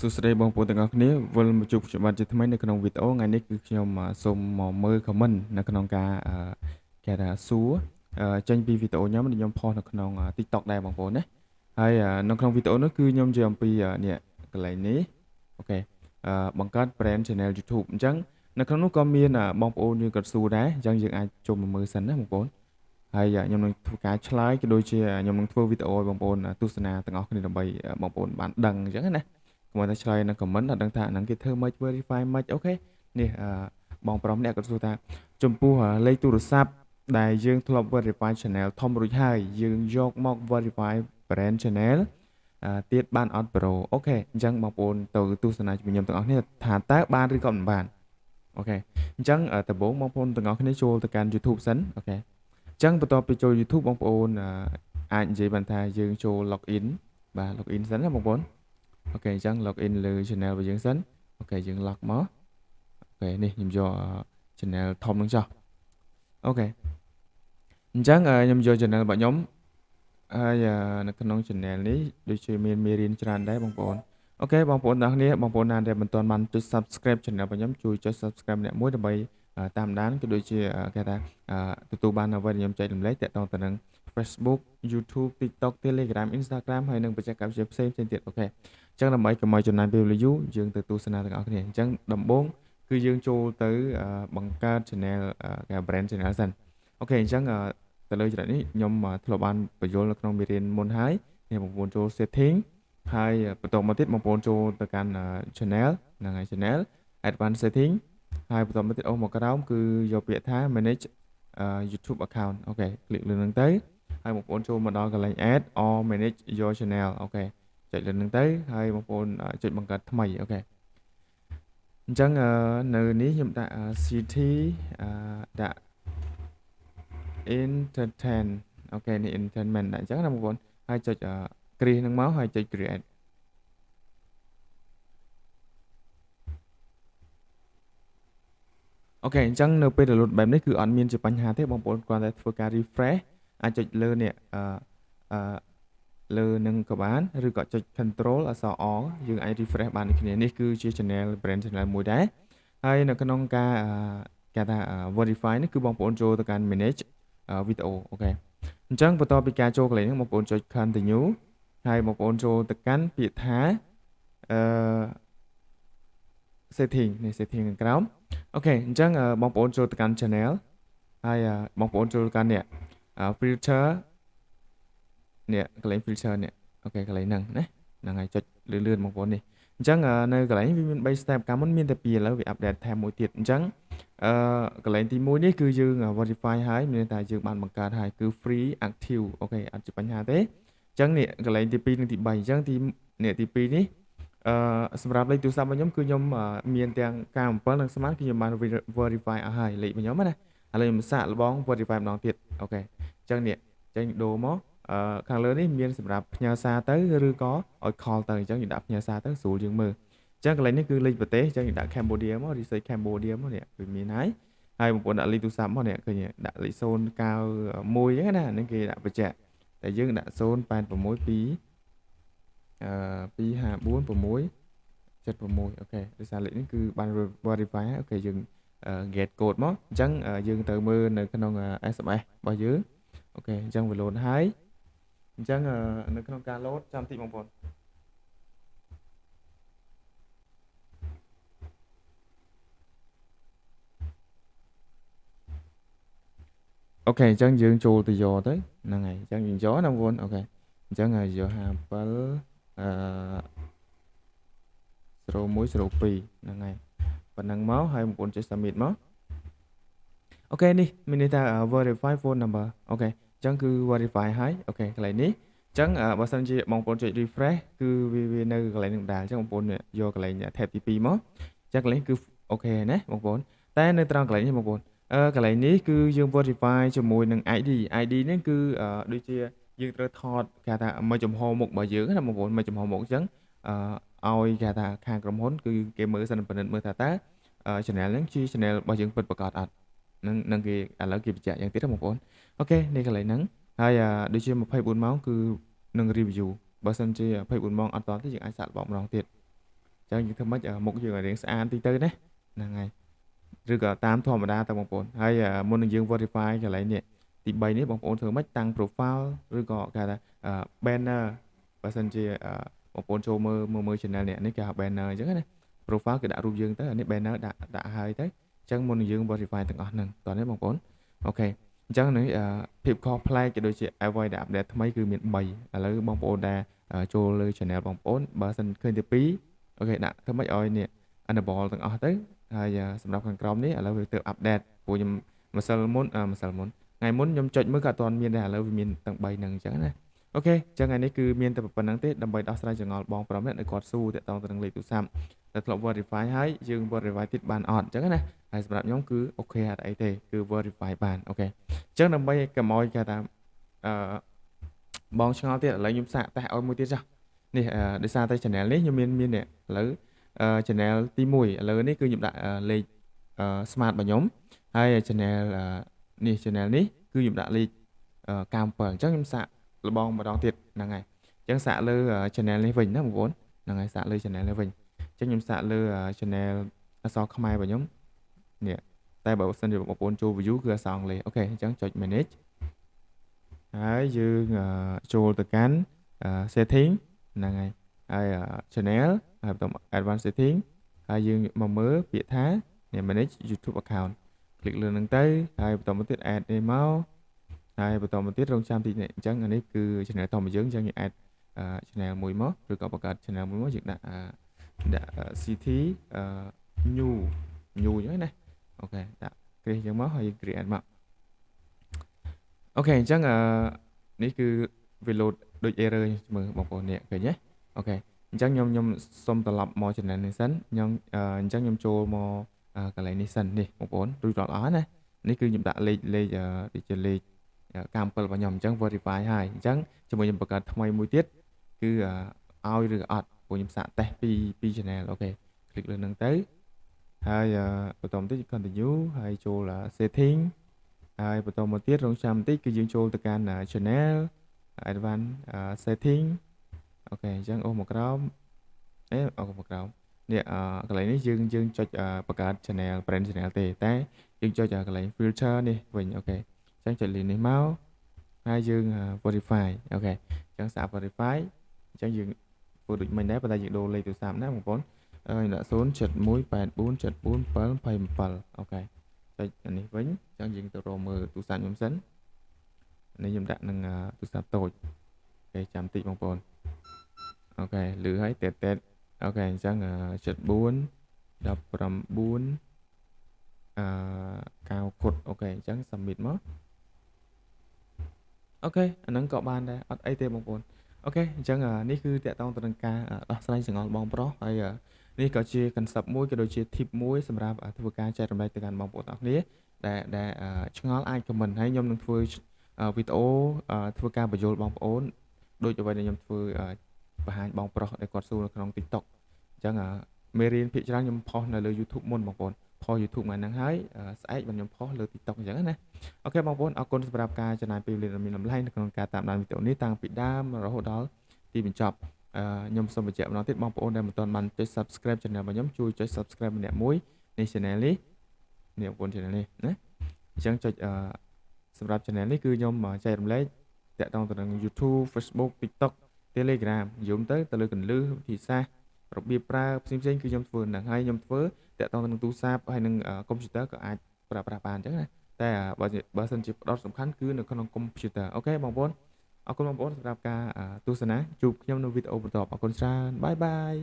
សួស្តីបងប្អូនទាំងអស់គ្នាវិលមកជួបខ្ញុំបានជាថ្មីនៅក្នុងវីដេអូថ្ងៃនេះគឺខ្ញុំសូមមកមើល comment នៅក្នុងការគេថាសួរចេញពីវីដេអូខ្ញុំដែលខ្ញុំផុសនៅក្នុង TikTok ដែរបងប្អូនណាហើយនៅក្នុងវីដេអូនេះគឺខ្ញុំនិយាយអំពីនេះកន្លែងនេះអូខេបង្កើត brand channel YouTube អញ្ចឹងនៅក្នុងនោះក៏មានបងប្អូនយើងក៏សួរដែរអញ្ចឹងយើងអាចចូលមកមើលសិនណាបងប្អូនហើយខ្ញុំនឹងធ្វើការឆ្លើយក៏ដូចជាខ្ញុំនឹងធ្វើវីដេអូឲ្យបងប្អូនទស្សនាទាំងអស់គ្នាដើម្បីបងប្អូនបានដឹងអញ្ចឹងណា កុំឲ្យតែឆ្លើយនៅ comment អត់ដឹងថាអាហ្នឹងគេធ្វើមិន verify មិន OK នេះបងប្រុសម្នាក់គាត់សួរថា ចំពោះលេខទូរស័ព្ទដែលយើងធ្លាប់ verify channel ធំរួចហើយយើងយកមក verify brand channel ទៀតបានអត់ bro OK អញ្ចឹងបងប្អូនទៅទស្សនាជាមួយខ្ញុំទាំងអស់គ្នាថាតើបានឬក៏មិនបាន OK អញ្ចឹងដំបូងបងប្អូនទាំងអស់គ្នាចូលទៅកាន់ YouTube សិន OK អញ្ចឹងបន្ទាប់ពីចូល YouTube បងប្អូនអាចនិយាយបានថាយើងចូល login បាទ login សិនណាបងប្អូន OK អញ្ចឹង login លើ channel របស់យើងសិន OK យើង log មក OK នេះខ្ញុំយក channel ធំនឹងចុះ OK អញ្ចឹងខ្ញុំយក channel របស់ខ្ញុំហើយនៅក្នុង channel នេះដូចជាមានមេរៀនច្រើនដែរបងប្អូន OK បងប្អូនទាំងគ្នាបងប្អូនណាដែលមិនទាន់បានចុច subscribe channel របស់ខ្ញុំជួយចុច subscribe ម្នាក់មួយដើម្បីតាមដានក៏ដូចជាគេថាទទួលបានអ្វីដែលខ្ញុំចែករំលែកតាក់ទងទៅនឹង Facebook YouTube TikTok Telegram Instagram ហើយនិងបច្ចេកវិទ្យាផ្សេងផ្សេងទៀតអូខេអញ្ចឹងដើម្បីកុំឲ្យចំណាយពេលវេលាយូរយើងទៅទស្សនាទាំងអស់គ្នាអញ្ចឹងដំបូងគឺយើងចូលទៅបង្កើត channel គេ brand channel សិនអូខេអញ្ចឹងទៅលើចំណុចនេះខ្ញុំធ្លាប់បានបញ្យល់នៅក្នុងមេរៀនមុនហើយនេះបងប្អូនចូល setting ហើយបន្តមកទៀតបងប្អូនចូលទៅកាន់ channel ហ្នឹងហើយ channel advanced setting ហើយបន្តមកទៀតអូមកក្រោមគឺយកពាក្យថា manage YouTube account អូខេคลิกលើនឹងទៅ ហើយបងប្អូនចូលមកដល់កន្លែង add or manage your channel OK ចុចលើនឹងទៅហើយបងប្អូនចុចបង្កើតថ្មី OK អញ្ចឹងនៅនេះខ្ញុំដាក់ city ដាក់ entertain OK នេះ entertainment ដាក់អញ្ចឹងណាបងប្អូនហើយចុច create នឹងមកហើយចុច create អូខេអញ្ចឹងនៅពេល download បែបនេះគឺអត់មានជាបញ្ហាទេបងប្អូនគ្រាន់តែធ្វើការ refresh អាចចុចលើនេះអឺអឺលើនឹងក៏បានឬក៏ចុច control អក្សរ O យើងអាច refresh បានដូចគ្នានេះគឺជា channel brand channel មួយដែរហើយនៅក្នុងការគេថា verify នេះគឺបងប្អូនចូលទៅកាន់ manage video OK អញ្ចឹងបន្ទាប់ពីការចូលកន្លែងហ្នឹងបងប្អូនចុច continue ហើយបងប្អូនចូលទៅកាន់ពាក្យថាអឺ setting នេះ setting ខាងក្រោម OK អញ្ចឹងបងប្អូនចូលទៅកាន់ channel ហើយបងប្អូនចូលទៅកាន់នេះ feature នេះកន្លែង feature នេះ OK កន្លែងហ្នឹងណាហ្នឹងហើយចុចលឿនលឿនបងប្អូននេះអញ្ចឹងនៅកន្លែងវាមាន3 step កាលមុនមានតែ2ឥឡូវវា update ថែមមួយទៀតអញ្ចឹងអឺកន្លែងទី1នេះគឺយើង verify ហើយមានតែយើងបានបង្កើតហើយគឺ free active OK អត់ជាបញ្ហាទេអញ្ចឹងនេះកន្លែងទី2និងទី3អញ្ចឹងទីនេះទី2នេះអឺសម្រាប់លេខទូរស័ព្ទរបស់ខ្ញុំគឺខ្ញុំមានទាំងការ7និង Smart គឺខ្ញុំបាន verify អស់ហើយលេខរបស់ខ្ញុំណា ឥឡូវខ្ញុំសាកល្បង verify ម្ដងទៀត OK អញ្ចឹងនេះចេញដូរមកអឺខាងលើនេះមានសម្រាប់ផ្ញើសារទៅឬក៏ឲ្យ call ទៅអញ្ចឹងយើងដាក់ផ្ញើសារទៅស្រួលជាងមើលអញ្ចឹងកន្លែងនេះគឺលេខប្រទេសអញ្ចឹងយើងដាក់ Cambodia មក search Cambodia មកនេះគឺមានហើយហើយបងប្អូនដាក់លេខទូរស័ព្ទមកនេះឃើញដាក់លេខ091អញ្ចឹងណាហ្នឹងគេដាក់បញ្ជាក់តែយើងដាក់086 2អឺ254 6 76 OK ដោយសារលេខនេះគឺបាន verify OK យើង get code មកអញ្ចឹងយើងទៅមើលនៅក្នុង SMS របស់យើង OK អញ្ចឹងវា load ហើយអញ្ចឹងនៅក្នុងការ load ចាំតិចបងប្អូនអូខេអញ្ចឹងយើងចូលទៅយកទៅហ្នឹងហើយអញ្ចឹងយើងយកណាបងប្អូនអូខេអញ្ចឹងយក57អឺ01 02ហ្នឹងហើយ ប៉ុណ្ណឹងមកហើយបងប្អូនចុច submit មកអូខេនេះមានន័យថា verify phone number OK អញ្ចឹងគឺ verify ហើយ OK កន្លែងនេះអញ្ចឹងបើសិនជាបងប្អូនចុច refresh គឺវានៅកន្លែងនឹងដែរអញ្ចឹងបងប្អូនយកកន្លែង tab ទី2មកអញ្ចឹងកន្លែងគឺ OK ណាបងប្អូនតែនៅត្រង់កន្លែងនេះបងប្អូនអឺកន្លែងនេះគឺយើង verify ជាមួយនឹង ID ID នេះគឺដូចជាយើងត្រូវថតគេថាមួយចំហមុខរបស់យើងណាបងប្អូនមួយចំហមុខអញ្ចឹងអឺ ឲ្យគេថាខាងក្រុមហ៊ុនគឺគេមើលសិនពិនិត្យមើលថាតើ channel ហ្នឹងជា channel របស់យើងពិតប្រាកដអត់នឹងនឹងគេឥឡូវគេបញ្ជាក់យ៉ាងទៀតបងប្អូនអូខេនេះកន្លែងហ្នឹងហើយដូចជា24ម៉ោងគឺនឹង review បើសិនជា24ម៉ោងអត់តទេយើងអាចសាកល្បងម្ដងទៀតអញ្ចឹងយើងធ្វើម៉េចមុខយើងឲ្យរៀងស្អាតតិចទៅណាហ្នឹងហើយឬក៏តាមធម្មតាទៅបងប្អូនហើយមុននឹងយើង verify កន្លែងនេះទី3នេះបងប្អូនធ្វើម៉េចតាំង profile ឬក៏គេថា banner បើសិនជា បងប្អូនចូលមើលមើល channel នេះនេះគេហៅ banner អញ្ចឹងណា profile គេដាក់រូបយើងទៅអានេះ banner ដាក់ដាក់ហើយទៅអញ្ចឹងមុននឹងយើង verify ទាំងអស់ហ្នឹងតោះនេះបងប្អូនអូខេអញ្ចឹងនេះភាពខុសប្លែកក៏ដូចជាអ្វីដែល update ថ្មីគឺមាន3ឥឡូវបងប្អូនដែលចូលលើ channel បងប្អូនបើសិនឃើញទី2អូខេដាក់ធ្វើម៉េចឲ្យនេះ enable ទាំងអស់ទៅហើយសម្រាប់ខាងក្រោមនេះឥឡូវវាទៅ update ព្រោះខ្ញុំម្សិលមុនម្សិលមុនថ្ងៃមុនខ្ញុំចុចមើលក៏អត់ទាន់មានដែរឥឡូវវាមានទាំង3ហ្នឹងអញ្ចឹងណា OK អញ្ចឹងថ្ងៃនេះគឺមានតែប៉ុណ្ណឹងទេដើម្បីដោះស្រាយចម្ងល់បងប្រុសនេះគាត់ស៊ូតាក់ទងទៅនឹងលេខទូរស័ព្ទតែធ្លាប់ verify ហើយយើង verify ទៀតបានអត់អញ្ចឹងណាហើយសម្រាប់ខ្ញុំគឺ OK អត់អីទេគឺ verify បាន OK អញ្ចឹងដើម្បីកុំឲ្យគេថាអឺបងឆ្ងល់ទៀតឥឡូវខ្ញុំសាកតេស្តឲ្យមួយទៀតចាស់នេះដោយសារតែ channel នេះខ្ញុំមានមាននេះឥឡូវ channel ទី1ឥឡូវនេះគឺខ្ញុំដាក់លេខ Smart របស់ខ្ញុំហើយ channel នេះ channel នេះគឺខ្ញុំដាក់លេខ97អញ្ចឹងខ្ញុំសាក លបងម្ដងទៀតហ្នឹងហើយអញ្ចឹងសាកលើ channel នេះវិញណាបងប្អូនហ្នឹងហើយសាកលើ channel នេះវិញអញ្ចឹងខ្ញុំសាកលើ channel អសខ្មែររបស់ខ្ញុំនេះតែបើសិនជាបងប្អូនចូល view គឺអសអង់គ្លេសអូខេអញ្ចឹងចុច manage ហើយយើងចូលទៅកាន់ setting ហ្នឹងហើយហើយ channel ហើយបន្ត advanced setting ហើយយើងមកមើលពាក្យថា manage YouTube account คลิกលើនឹងទៅហើយបន្តមកទៀត add នេះមក ហើយបន្តមកទៀតរងចាំតិចនេះអញ្ចឹងអានេះគឺ channel តរបស់យើងអញ្ចឹងយើង add channel មួយមកឬក៏បង្កើត channel មួយមកយើងដាក់ដាក់ CT new new អញ្ចឹងណាអូខេដាក់ create អញ្ចឹងមកហើយ create មកអូខេអញ្ចឹងនេះគឺវា load ដូច error មើលបងប្អូននេះឃើញទេអូខេអញ្ចឹងខ្ញុំខ្ញុំសុំត្រឡប់មក channel នេះសិនខ្ញុំអញ្ចឹងខ្ញុំចូលមកកន្លែងនេះសិននេះបងប្អូនរួចរាល់អស់ណានេះគឺខ្ញុំដាក់លេខលេខដូចជាលេខ កម្ម7របស់ខ្ញុំអញ្ចឹង verify ហើយអញ្ចឹងជាមួយខ្ញុំបង្កើតថ្មីមួយទៀតគឺឲ្យឬអត់ព្រោះខ្ញុំសាកតេស្តពីពី channel អូខេ click លើនឹងទៅហើយបន្តមកទៀត continue ហើយចូល setting ហើយបន្តមកទៀតរងចាំបន្តិចគឺយើងចូលទៅកាន់ channel advanced setting OK អញ្ចឹងអូសមកក្រោមអេអូសមកក្រោមនេះកន្លែងនេះយើងយើងចុចបង្កើត channel brand channel ទេតែយើងចុចកន្លែង feature នេះវិញ OK អញ្ចឹងចុចលេខនេះមកហើយយើង verify OK អញ្ចឹងសាក verify អញ្ចឹងយើងធ្វើដូចមិញដែរប៉ុន្តែយើងដូរលេខទូរស័ព្ទណាបងប្អូនហើយដាក់071847427 OKចុចនេះវិញអញ្ចឹងយើងទៅរកមើលទូរស័ព្ទខ្ញុំសិននេះខ្ញុំដាក់នឹងទូរស័ព្ទតូច OK ចាំតិចបងប្អូន OK លឺហើយតេតតេត OK អញ្ចឹង74 19អឺ9គុតអូខេអញ្ចឹង submit មក OK អាហ្នឹងក៏បានដែរអត់អីទេបងប្អូន OK អញ្ចឹងនេះគឺទាក់ទងទៅនឹងការដោះស្រាយចម្ងល់បងប្រុសហើយនេះក៏ជា concept មួយក៏ដូចជា tip មួយសម្រាប់ធ្វើការចែករំលែកទៅកាន់បងប្អូនទាំងគ្នាដែលដែលឆ្ងល់អាច comment ហើយខ្ញុំនឹងធ្វើវីដេអូធ្វើការបញ្យល់បងប្អូនដូចអ្វីដែលខ្ញុំធ្វើបង្ហាញបងប្រុសដែលគាត់សួរនៅក្នុង TikTok អញ្ចឹងមេរៀនភាគច្រើនខ្ញុំផុសនៅលើ YouTube មុនបងប្អូន ផុស YouTube ថ្ងៃហ្នឹងហើយស្អែកខ្ញុំផុសលើ TikTok អញ្ចឹងណាអូខេបងប្អូនអរគុណសម្រាប់ការចំណាយពេលវេលាដ៏មានតម្លៃនៅក្នុងការតាមដានវីដេអូនេះតាំងពីដើមរហូតដល់ទីបញ្ចប់ខ្ញុំសូមបញ្ជាក់ម្ដងទៀតបងប្អូនដែលមិនទាន់បានចុច Subscribe Channel របស់ខ្ញុំជួយចុច Subscribe ម្នាក់មួយនៃ Channel នេះនេះបងប្អូន Channel នេះណាអញ្ចឹងចុចសម្រាប់ Channel នេះគឺខ្ញុំចែករំលែកតាក់ទងទៅនឹង YouTube Facebook TikTok Telegram យំទៅទៅលើកន្លឹះវិធីសាស្ត្ររបៀបប្រើផ្សេងផ្សេងគឺខ្ញុំធ្វើហ្នឹងហើយខ្ញុំធ្វើ តាក់ទងទៅនឹងទូរស័ព្ទហើយនឹងកុំព្យូទ័រក៏អាចប្រើប្រាស់បានអញ្ចឹងណាតែបើបើសិនជាផ្ដោតសំខាន់គឺនៅក្នុងកុំព្យូទ័រអូខេបងប្អូនអរគុណបងប្អូនសម្រាប់ការទស្សនាជួបខ្ញុំនៅវីដេអូបន្តអរគុណច្រើនបាយបាយ